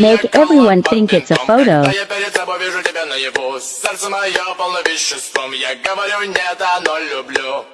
Make everyone think it's a photo. Я перед собой вижу тебя наяву Сердце мое полно веществом Я говорю нет, оно люблю